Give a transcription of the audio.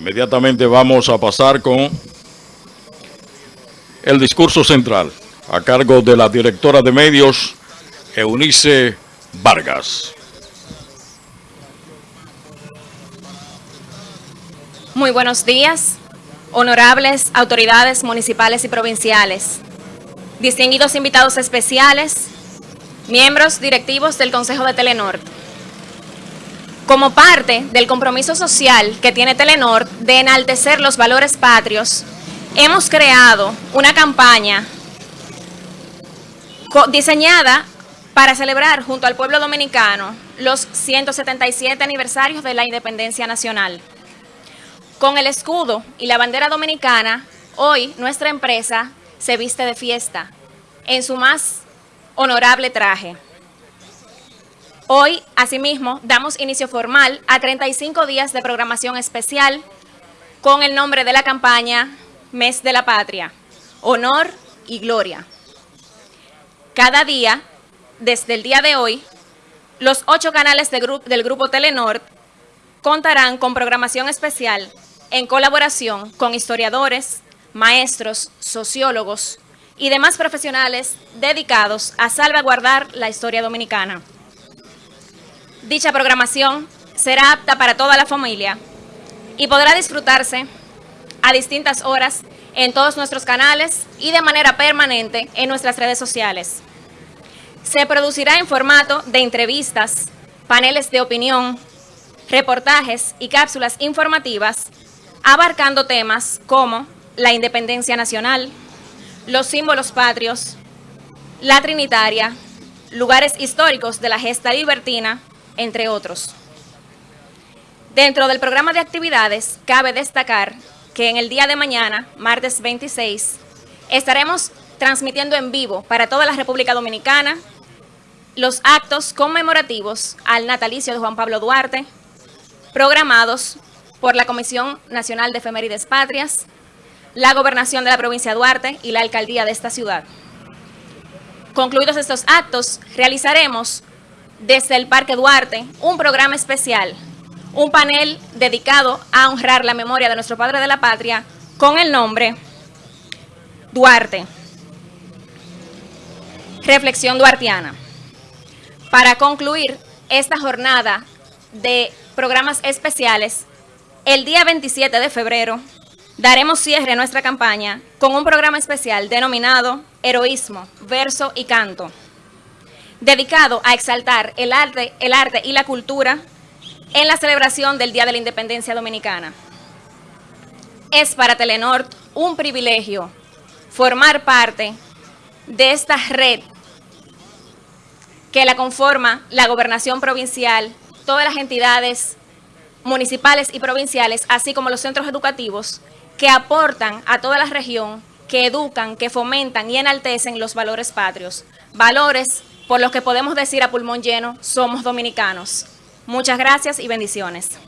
Inmediatamente vamos a pasar con el discurso central a cargo de la directora de medios, Eunice Vargas. Muy buenos días, honorables autoridades municipales y provinciales, distinguidos invitados especiales, miembros directivos del Consejo de Telenor. Como parte del compromiso social que tiene Telenor de enaltecer los valores patrios, hemos creado una campaña diseñada para celebrar junto al pueblo dominicano los 177 aniversarios de la independencia nacional. Con el escudo y la bandera dominicana, hoy nuestra empresa se viste de fiesta en su más honorable traje. Hoy, asimismo, damos inicio formal a 35 días de programación especial con el nombre de la campaña Mes de la Patria, Honor y Gloria. Cada día, desde el día de hoy, los ocho canales del Grupo Telenor contarán con programación especial en colaboración con historiadores, maestros, sociólogos y demás profesionales dedicados a salvaguardar la historia dominicana. Dicha programación será apta para toda la familia y podrá disfrutarse a distintas horas en todos nuestros canales y de manera permanente en nuestras redes sociales. Se producirá en formato de entrevistas, paneles de opinión, reportajes y cápsulas informativas abarcando temas como la independencia nacional, los símbolos patrios, la trinitaria, lugares históricos de la gesta libertina, entre otros. Dentro del programa de actividades, cabe destacar que en el día de mañana, martes 26, estaremos transmitiendo en vivo para toda la República Dominicana los actos conmemorativos al natalicio de Juan Pablo Duarte, programados por la Comisión Nacional de Efemérides Patrias, la Gobernación de la Provincia de Duarte y la Alcaldía de esta ciudad. Concluidos estos actos, realizaremos desde el Parque Duarte un programa especial, un panel dedicado a honrar la memoria de nuestro Padre de la Patria con el nombre Duarte. Reflexión duartiana. Para concluir esta jornada de programas especiales, el día 27 de febrero daremos cierre a nuestra campaña con un programa especial denominado Heroísmo, Verso y Canto, dedicado a exaltar el arte, el arte y la cultura en la celebración del Día de la Independencia Dominicana. Es para Telenor un privilegio formar parte de esta red que la conforma la gobernación provincial, todas las entidades municipales y provinciales, así como los centros educativos, que aportan a toda la región, que educan, que fomentan y enaltecen los valores patrios. Valores por los que podemos decir a pulmón lleno, somos dominicanos. Muchas gracias y bendiciones.